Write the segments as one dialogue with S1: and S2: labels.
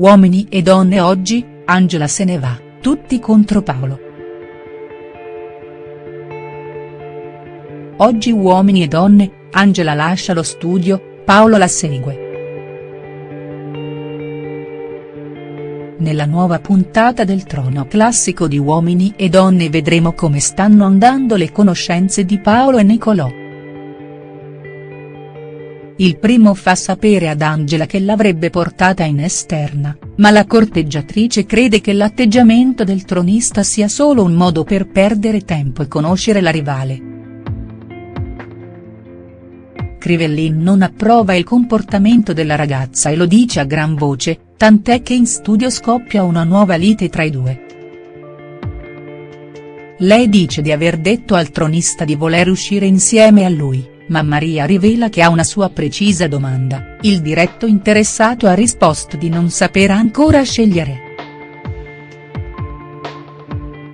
S1: Uomini e donne oggi, Angela se ne va, tutti contro Paolo. Oggi Uomini e donne, Angela lascia lo studio, Paolo la segue. Nella nuova puntata del Trono Classico di Uomini e Donne vedremo come stanno andando le conoscenze di Paolo e Nicolò. Il primo fa sapere ad Angela che l'avrebbe portata in esterna, ma la corteggiatrice crede che l'atteggiamento del tronista sia solo un modo per perdere tempo e conoscere la rivale. Crivellin non approva il comportamento della ragazza e lo dice a gran voce, tant'è che in studio scoppia una nuova lite tra i due. Lei dice di aver detto al tronista di voler uscire insieme a lui ma Maria rivela che ha una sua precisa domanda, il diretto interessato ha risposto di non saper ancora scegliere.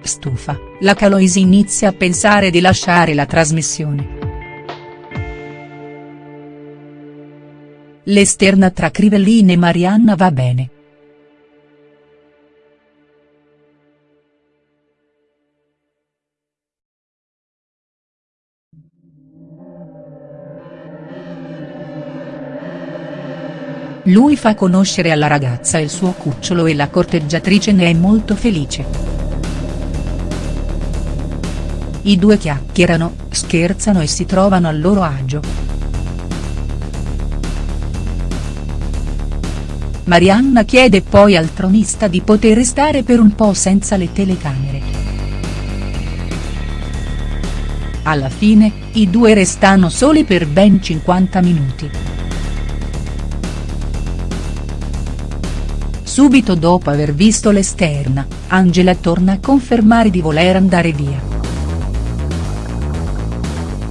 S1: Stufa, la Caloisi inizia a pensare di lasciare la trasmissione. L'esterna tra Crivellini e Marianna va bene. Lui fa conoscere alla ragazza il suo cucciolo e la corteggiatrice ne è molto felice. I due chiacchierano, scherzano e si trovano a loro agio. Marianna chiede poi al tronista di poter restare per un po' senza le telecamere. Alla fine, i due restano soli per ben 50 minuti. Subito dopo aver visto l'esterna, Angela torna a confermare di voler andare via.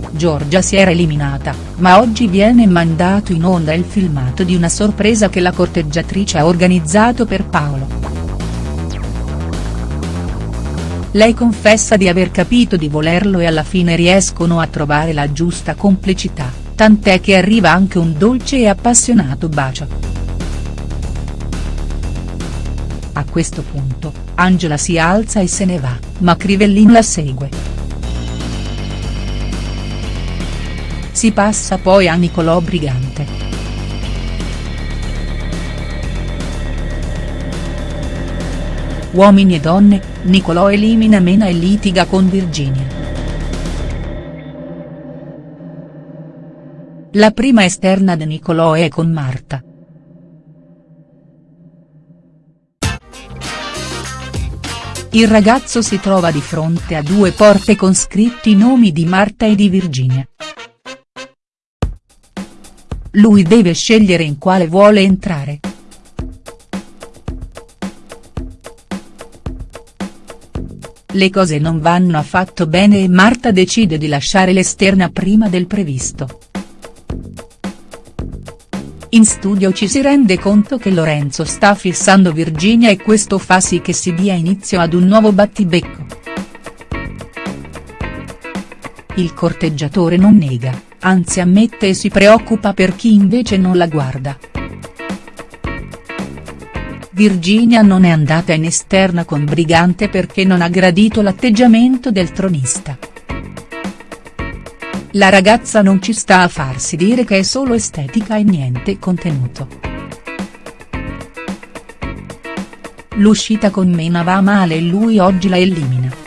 S1: Giorgia si era eliminata, ma oggi viene mandato in onda il filmato di una sorpresa che la corteggiatrice ha organizzato per Paolo. Lei confessa di aver capito di volerlo e alla fine riescono a trovare la giusta complicità, tant'è che arriva anche un dolce e appassionato bacio. Questo punto, Angela si alza e se ne va, ma Crivellin la segue. Si passa poi a Nicolò Brigante. Uomini e donne, Nicolò elimina Mena e litiga con Virginia. La prima esterna di Nicolò è con Marta. Il ragazzo si trova di fronte a due porte con scritti i nomi di Marta e di Virginia. Lui deve scegliere in quale vuole entrare. Le cose non vanno affatto bene e Marta decide di lasciare l'esterna prima del previsto. In studio ci si rende conto che Lorenzo sta fissando Virginia e questo fa sì che si dia inizio ad un nuovo battibecco. Il corteggiatore non nega, anzi ammette e si preoccupa per chi invece non la guarda. Virginia non è andata in esterna con Brigante perché non ha gradito l'atteggiamento del tronista. La ragazza non ci sta a farsi dire che è solo estetica e niente contenuto. L'uscita con Mena va male e lui oggi la elimina.